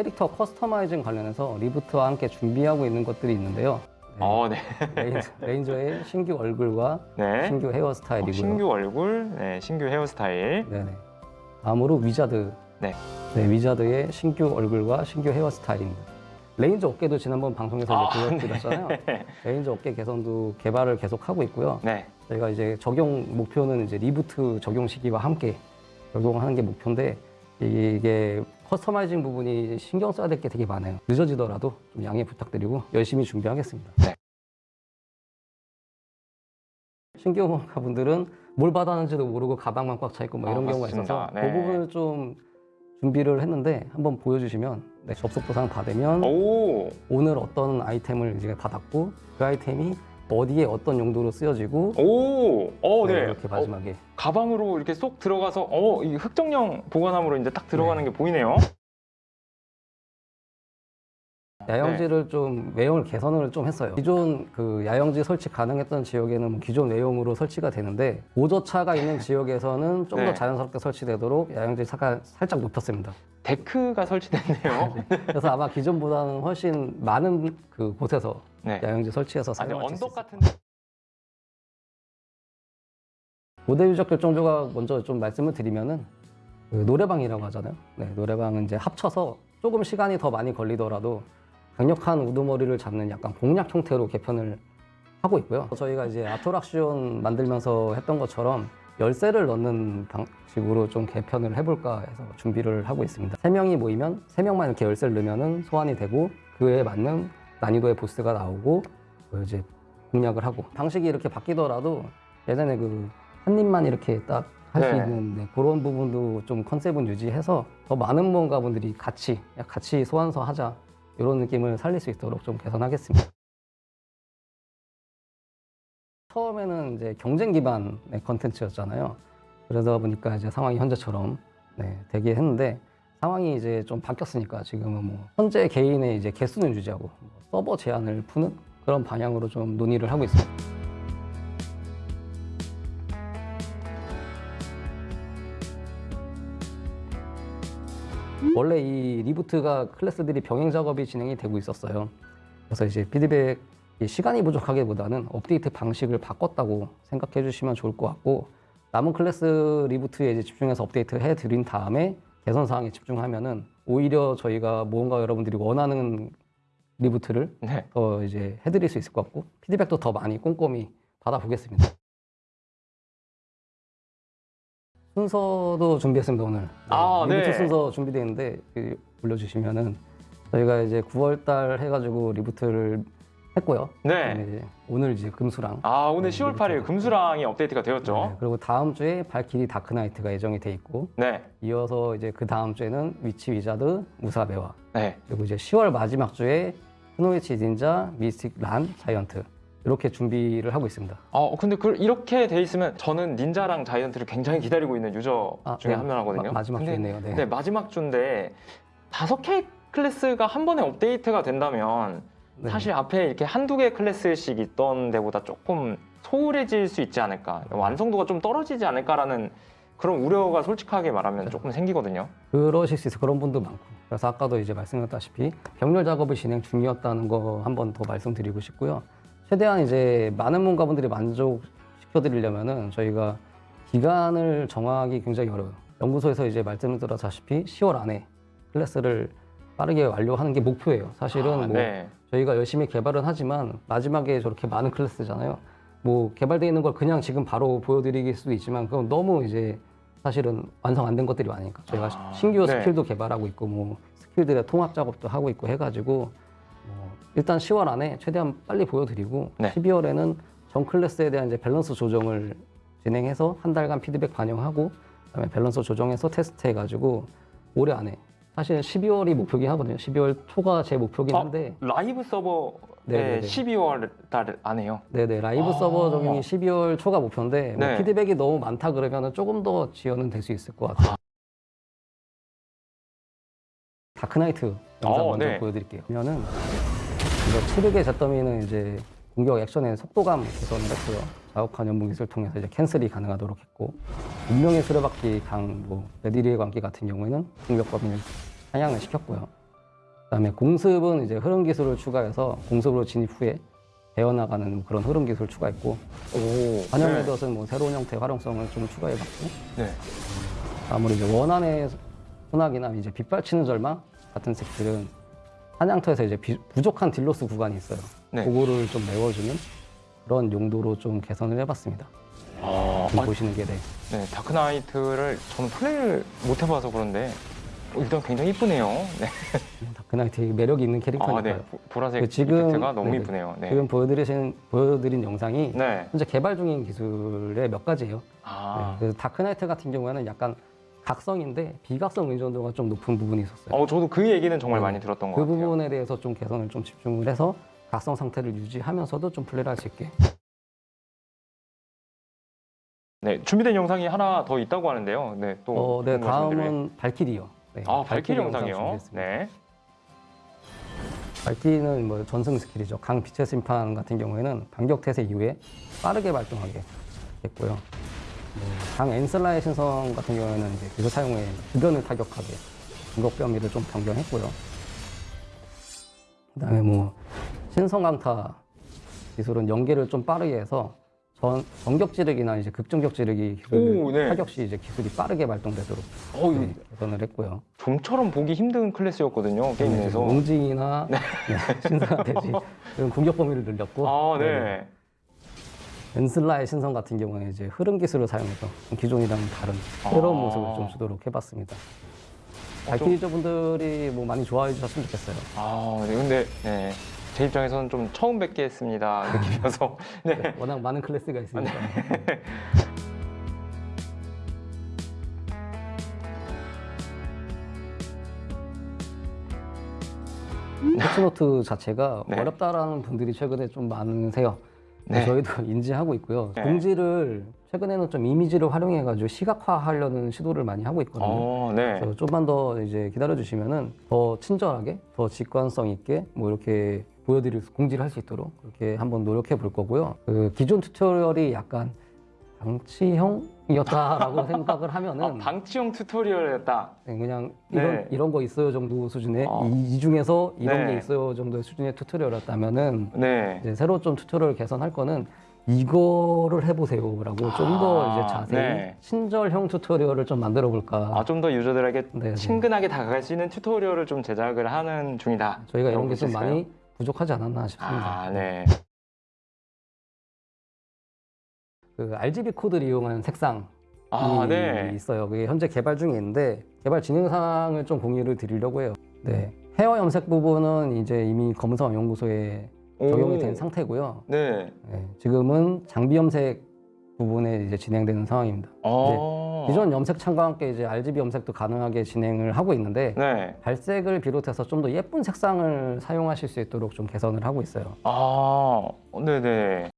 캐릭터 커스터마이징 관련해서 리부트와 함께 준비하고 있는 것들이 있는데요. 네, 어, 네. 레인저, 레인저의 신규 얼굴과 네. 신규 어, 헤어스타일이고요. 신규 얼굴, 네, 신규 헤어스타일. 네네. 다음으로 위자드. 네. 네, 위자드의 신규 얼굴과 신규 헤어스타일입니다. 레인저 어깨도 지난번 방송에서 아, 이제 보여드렸잖아요. 레인저 어깨 개선도 개발을 계속 하고 있고요. 네. 저희가 이제 적용 목표는 이제 리부트 적용 시기와 함께 적용하는 게 목표인데 이게 커스터마이징 부분이 신경 써야 될 게 되게 많아요. 늦어지더라도 좀 양해 부탁드리고 열심히 준비하겠습니다. 네. 신규 분들은 뭘 받았는지도 모르고 가방만 꽉 차 있고 뭐 이런 아, 경우가. 있어서 네. 그 부분을 좀 준비를 했는데 한번 보여주시면 네, 접속 보상 받으면 오, 오늘 어떤 아이템을 이제 받았고 그 아이템이 어디에 어떤 용도로 쓰여지고 오, 어, 네. 이렇게 어, 마지막에 가방으로 이렇게 쏙 들어가서, 어, 이 흑정령 보관함으로 이제 딱 들어가는 게 보이네요. 야영지를 좀 외형을 개선을 좀 했어요. 기존 그 야영지 설치 가능했던 지역에는 뭐 기존 외형으로 설치가 되는데 오저차가 있는 지역에서는 좀더 네. 자연스럽게 설치되도록 야영지 사가 살짝 높였습니다. 데크가 설치됐네요. 그래서 아마 기존보다는 훨씬 많은 그 곳에서 네. 야영지 설치해서 아니, 사용할 수 있어요. 언덕 같은데. 모델 유적 결정 조각 먼저 좀 말씀을 드리면은 그 노래방이라고 하잖아요. 네, 노래방은 이제 합쳐서 조금 시간이 더 많이 걸리더라도 강력한 우두머리를 잡는 약간 공략 형태로 개편을 하고 있고요. 저희가 이제 아토락시온 만들면서 했던 것처럼 열쇠를 넣는 방식으로 좀 개편을 해볼까 해서 준비를 하고 있습니다. 세 명이 모이면 세 명만 이렇게 열쇠를 넣으면은 소환이 되고 그에 맞는 난이도의 보스가 나오고 그 이제 공략을 하고 방식이 이렇게 바뀌더라도 예전에 그 한 입만 이렇게 딱 할수 네. 있는 네, 그런 부분도 좀 컨셉은 유지해서 더 많은 무언가분들이 같이 야, 같이 소환서 하자 이런 느낌을 살릴 수 있도록 좀 개선하겠습니다. 처음에는 이제 경쟁 기반의 컨텐츠였잖아요. 그러다 보니까 이제 상황이 현재처럼 네, 되게 했는데 상황이 이제 좀 바뀌었으니까 지금은 뭐 현재 개인의 이제 개수는 유지하고 뭐 서버 제한을 푸는 그런 방향으로 좀 논의를 하고 있습니다. 원래 이 리부트가 클래스들이 병행 작업이 진행이 되고 있었어요. 그래서 이제 피드백 이 시간이 부족하기보다는 업데이트 방식을 바꿨다고 생각해 주시면 좋을 것 같고 남은 클래스 리부트에 이제 집중해서 업데이트 해 드린 다음에 개선 사항에 집중하면은 오히려 저희가 무언가 여러분들이 원하는 리부트를 네. 더 이제 해드릴 수 있을 것 같고 피드백도 더 많이 꼼꼼히 받아보겠습니다. 순서도 준비했습니다 오늘. 아, 리부트 네. 순서 준비되어 있는데 그 올려주시면은 저희가 이제 9월달 해가지고 리부트를 했고요. 네. 이제 오늘 이제 금수랑. 아, 오늘 네, 10월 8일 리부트가 금수랑이 업데이트가 네, 되었죠. 그리고 다음 주에 발키리 다크나이트가 예정이 돼 있고 네. 이어서 이제 그 다음 주에는 위치 위자드 무사 매화 네. 그리고 이제 10월 마지막 주에 쿠노이치 닌자 미스틱 란 자이언트 이렇게 준비를 하고 있습니다. 어, 근데 그 이렇게 돼 있으면 저는 닌자랑 자이언트를 굉장히 기다리고 있는 유저 아, 중에 네. 한 명이거든요. 마- 근데 주네요. 네. 네, 마지막 주인데 다섯 개 클래스가 한 번에 업데이트가 된다면 네. 사실 앞에 이렇게 한두 개 클래스씩 있던 데보다 조금 소홀해질 수 있지 않을까 완성도가 좀 떨어지지 않을까라는 그런 우려가 솔직하게 말하면 네. 조금 생기거든요 그러실 수 있어요. 그런 분도 많고. 그래서 아까도 이제 말씀드렸다시피 병렬 작업을 진행 중이었다는 거 한 번 더 말씀드리고 싶고요. 최대한 이제 많은 문가분들이 만족시켜드리려면은 저희가 기간을 정하기 굉장히 어려워요. 연구소에서 이제 말씀드렸다시피 10월 안에 클래스를 빠르게 완료하는 게 목표예요. 사실은 아, 뭐 네. 저희가 열심히 개발은 하지만 마지막에 저렇게 많은 클래스잖아요. 뭐 개발되어 있는 걸 그냥 지금 바로 보여드리길 수도 있지만 그건 너무 이제 사실은 완성 안 된 것들이 많으니까 저희가 아, 신규 네. 스킬도 개발하고 있고 뭐 스킬들의 통합 작업도 하고 있고 해가지고 뭐 일단 10월 안에 최대한 빨리 보여드리고 네. 12월에는 전 클래스에 대한 이제 밸런스 조정을 진행해서 한 달간 피드백 반영하고 그다음에 밸런스 조정해서 테스트해가지고 올해 안에 사실 12월이 목표긴 하거든요. 12월 초가 제 목표긴 아, 한데 라이브 서버에 네네네. 12월 달 안에요 네네 라이브 아. 서버 적용이 12월 초가 목표인데 뭐 네. 피드백이 너무 많다 그러면 조금 더 지연은 될 수 있을 것 같아요. 다크나이트 영상 어, 먼저 네. 보여드릴게요. 그러면은 칠흑의 잿더미는 이제 공격 액션의 속도감 개선을 했고요. 자욱한 연봉 기술을 통해서 이제 캔슬이 가능하도록 했고 운명의 수레바퀴 강, 뭐 베디르의 광기 같은 경우에는 공격 범위를 상향을 시켰고요. 그다음에 공습은 이제 흐름 기술을 추가해서 공습으로 진입 후에 베어나가는 그런 흐름 기술을 추가했고 오. 반영 네. 레드엇은 뭐 새로운 형태의 활용성을 좀 추가해봤고 네. 아무리 이제 원한의 소나기나 이제 빗발치는 절망 같은 스킬들은 사냥터에서 이제 비- 부족한 딜로스 구간이 있어요. 네. 그거를 좀 메워주는 그런 용도로 좀 개선을 해봤습니다. 아, 아, 보시는 게 네. 네, 다크나이트를 저는 플레이를 못 해봐서 그런데 어, 일단 굉장히 이쁘네요. 네. 다크나이트 매력이 있는 아, 캐릭터니까요. 네. 보- 보라색 그 지금- 이펙트가 너무 네네. 이쁘네요. 네. 지금 보여드리신 보여드린 영상이 네. 현재 개발 중인 기술의 몇 가지예요. 아. 네, 그래서 다크나이트 같은 경우에는 약간 각성인데 비각성 의존도가 좀 높은 부분이 있었어요. 어, 저도 그 얘기는 정말 네. 많이 들었던 것그 같아요. 부분에 대해서 좀 개선을 좀 집중을 해서 각성 상태를 유지하면서도 좀 플레이를 할 수 있게. 네, 준비된 영상이 하나 더 있다고 하는데요. 네, 또 어, 네. 다음은 발키리요. 네, 아, 발키리 영상 영상이요. 준비했습니다. 네. 발키리는 뭐 전승 스킬이죠. 강 빛의 심판 같은 경우에는 반격 태세 이후에 빠르게 발동하게 됐고요. 뭐, 강 엔슬라의 신성 같은 경우에는 이제 기술 사용에 주변을 타격하게 공격 범위를 좀 변경했고요. 그 다음에 뭐 신성 강타 기술은 연계를 좀 빠르게 해서 전 전격 지르기나 이제 극전격 지르기 기술을 오, 네. 타격 시 이제 기술이 빠르게 발동되도록 어, 네, 개선을 했고요. 좀처럼 보기 힘든 클래스였거든요. 게임 이제 내에서. 몽징이나 네, 신성한 돼지 이런 공격 범위를 늘렸고 아, 네, 네. 엔슬라의 신성 같은 경우는 이제 흐름 기술을 사용해서 기존이랑은 다른 아. 새로운 모습을 좀 주도록 해봤습니다. 어, 좀- 발키리저분들이 뭐 많이 좋아해 주셨으면 좋겠어요. 아, 네. 근데 네. 제 입장에서는 좀 처음 뵙겠습니다 느낌이어서 네. 워낙 많은 클래스가 있으니까. 패치노트 자체가 네. 어렵다라는 분들이 최근에 좀 많으세요. 네. 저희도 인지하고 있고요. 네. 공지를 최근에는 좀 이미지를 활용해가지고 시각화하려는 시도를 많이 하고 있거든요. 어, 네. 그래서 좀만 더 이제 기다려 주시면은 더 친절하게, 더 직관성 있게 뭐 이렇게 보여드릴 수- 공지를 할 수 있도록 그렇게 한번 노력해 볼 거고요. 그 기존 튜토리얼이 약간 방치형 이었다라고 생각을 하면은 아, 방치형 튜토리얼이었다. 네, 그냥 이런 네. 이런 거 있어요 정도 수준의 아. 이, 이 중에서 이런 네. 게 있어요 정도의 수준의 튜토리얼이었다면은 네. 이제 새로 좀 튜토리얼 개선할 거는 이거를 해보세요라고 좀더 아, 이제 자세히 네. 친절형 튜토리얼을 좀 만들어 볼까. 아, 좀 더 유저들에게 네, 네. 친근하게 다가갈 수 있는 튜토리얼을 좀 제작을 하는 중이다. 저희가 이런 게 좀? 많이 부족하지 않았나 싶습니다. 아, 네. 그 RGB 코드를 이용한 색상이 아, 네. 있어요. 그게 현재 개발 중에 있는데 개발 진행 사항을 좀 공유를 드리려고 해요. 네. 헤어 염색 부분은 이제 이미 검은성 연구소에 적용이 오. 된 상태고요. 네. 네, 지금은 장비 염색 부분에 이제 진행되는 상황입니다. 어. 기존 염색 창과 함께 이제 RGB 염색도 가능하게 진행을 하고 있는데 네. 발색을 비롯해서 좀 더 예쁜 색상을 사용하실 수 있도록 좀 개선을 하고 있어요. 아, 네네.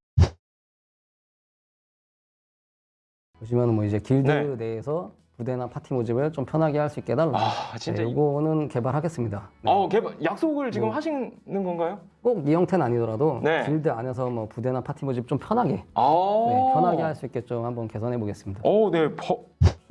보시면 뭐 이제 길드 네. 내에서 부대나 파티 모집을 좀 편하게 할 수 있게 해달라. 아, 진짜. 네, 이- 이거는 개발하겠습니다. 네. 어, 개발, 약속을 지금 뭐. 하시는 건가요? 꼭 이 형태는 아니더라도 네. 길드 안에서 뭐 부대나 파티 모집 좀 편하게 아. 네, 편하게 할 수 있게 좀 한번 개선해 보겠습니다. 어, 네. 버...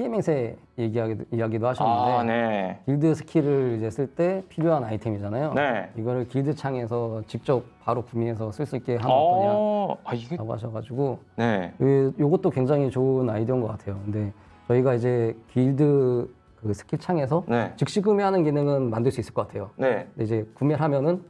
행세 얘기하기도, 이야기도 하셨는데 아, 네. 길드 스킬을 이제 쓸 때 필요한 아이템이잖아요. 네. 이거를 길드 창에서 직접 바로 구매해서 쓸 수 있게 하면 어떠냐라고 어, 아, 이게, 하셔가지고 네. 요- 요것도 굉장히 좋은 아이디어인 것 같아요. 근데 저희가 이제 길드 그 스킬 창에서 네. 즉시 구매하는 기능은 만들 수 있을 것 같아요. 네. 근데 이제 구매를 하면은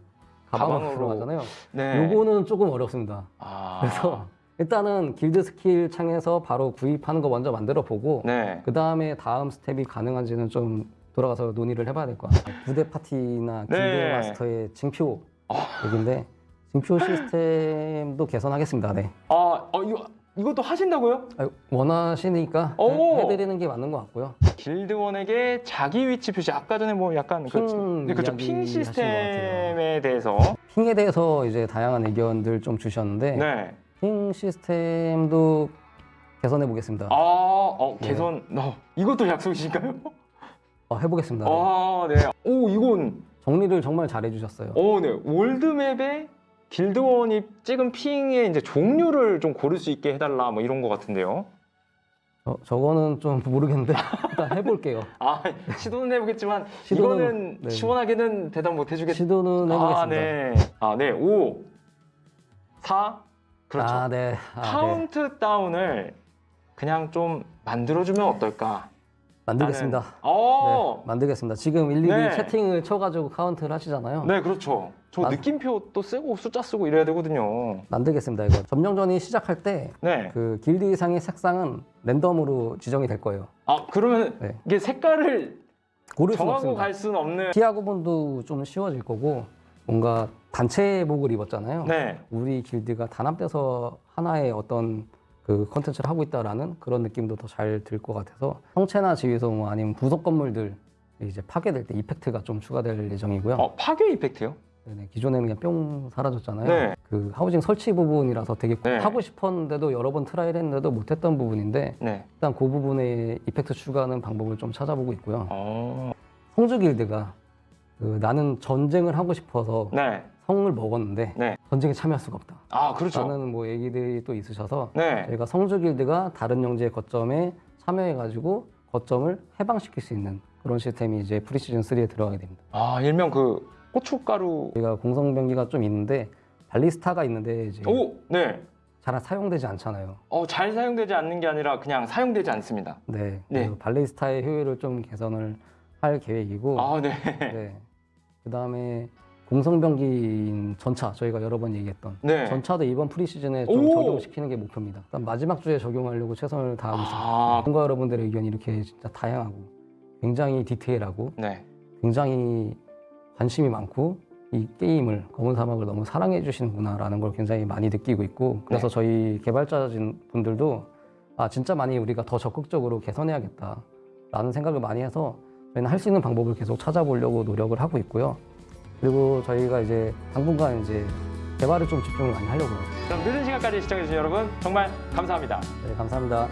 가방으로 가방으로. 들어가잖아요. 네. 요거는 조금 어렵습니다. 아. 그래서 일단은 길드 스킬 창에서 바로 구입하는 거 먼저 만들어 보고 네. 그 다음에 다음 스텝이 가능한지는 좀 돌아가서 논의를 해봐야 될 것 같아요. 부대 파티나 길드 네. 마스터의 징표 아. 얘기인데 징표 시스템도 개선하겠습니다. 네. 아, 어, 이거, 이것도 하신다고요? 아, 원하시니까 오. 해, 해드리는 게 맞는 것 같고요. 길드원에게 자기 위치 표시 아까 전에 뭐 약간 그, 핑 네, 그렇죠. 이야기 핑 시스템에 대해서 핑에 대해서 이제 다양한 의견들 좀 주셨는데 네. 핑 시스템도 개선해 보겠습니다. 아, 어, 네. 개선. 어, 이것도 약속이신가요? 어, 해보겠습니다. 네. 아, 네. 오, 이건 정리를 정말 잘해 주셨어요. 오, 네. 월드맵에 길드원이 찍은 ping의 이제 종류를 좀 고를 수 있게 해달라 뭐 이런 것 같은데요. 저, 저거는 좀 모르겠는데 일단 해볼게요. 아 시도는 해보겠지만 시도는- 이거는 네. 시원하게는 대답 못 해주겠. 시도는 해보겠습니다. 아 네. 아 네. 5, 4. 그렇죠. 아, 네. 아, 네. 카운트 다운을 그냥 좀 만들어주면 어떨까? 만들겠습니다. 어. 네, 만들겠습니다. 지금 일일이 네. 채팅을 쳐가지고 카운트를 하시잖아요. 네, 그렇죠. 저 만- 느낌표 또 쓰고 숫자 쓰고 이래야 되거든요. 만들겠습니다. 이거 점령전이 시작할 때 네. 그 길드 의상의 색상은 랜덤으로 지정이 될 거예요. 아 그러면 네. 이게 색깔을 고를 수 정하고. 갈 수는 없는. 피아 구분도 좀 쉬워질 거고 뭔가 단체복을 입었잖아요. 네. 우리 길드가 단합돼서 하나의 어떤 그 컨텐츠를 하고 있다라는 그런 느낌도 더 잘 들 것 같아서 성채나 지휘소 뭐 아니면 부속 건물들 이제 파괴될 때 effect가 좀 추가될 예정이고요. 어 파괴 effect요? 네네, 기존에는 그냥 뿅 사라졌잖아요. 네. 그 하우징 설치 부분이라서 되게 네. 하고 싶었는데도 여러 번 try를 했는데도 못했던 부분인데 네. 일단 그 부분에 effect 추가하는 방법을 좀 찾아보고 있고요. 어. 성주 길드가 그 나는 전쟁을 하고 싶어서 네. 성을 먹었는데 네. 전쟁에 참여할 수가 없다. 아 그렇죠. 라는 뭐 얘기들이 또 있으셔서 네. 저희가 성주 길드가 다른 영지의 거점에 참여해가지고 거점을 해방시킬 수 있는 그런 시스템이 이제 프리시즌 3에 들어가게 됩니다. 아 일명 그 고춧가루. 저희가 공성병기가 좀 있는데 발리스타가 있는데 이제 오. 네. 잘 사용되지 않잖아요. 어 잘 사용되지 않는 게 아니라 그냥 사용되지 않습니다. 네. 네. 발리스타의 효율을 좀 개선을 할 계획이고, 아 네. 네. 그 다음에 공성병기인 전차 저희가 여러 번 얘기했던 네. 전차도 이번 프리시즌에 좀 오! 적용시키는 게 목표입니다. 마지막 주에 적용하려고 최선을 다하고 있습니다. 아. 뭔가 여러분들의 의견이 이렇게 진짜 다양하고 굉장히 디테일하고 네. 굉장히 관심이 많고 이 게임을 검은 사막을 너무 사랑해 주시는구나라는 걸 굉장히 많이 느끼고 있고 그래서 네. 저희 개발자진 분들도 아 진짜 많이 우리가 더 적극적으로 개선해야겠다라는 생각을 많이 해서 저희는 할 수 있는 방법을 계속 찾아보려고 노력을 하고 있고요. 그리고 저희가 이제 당분간 이제 개발에 좀 집중을 많이 하려고요. 그럼 늦은 시간까지 시청해주신 여러분 정말 감사합니다. 네, 감사합니다.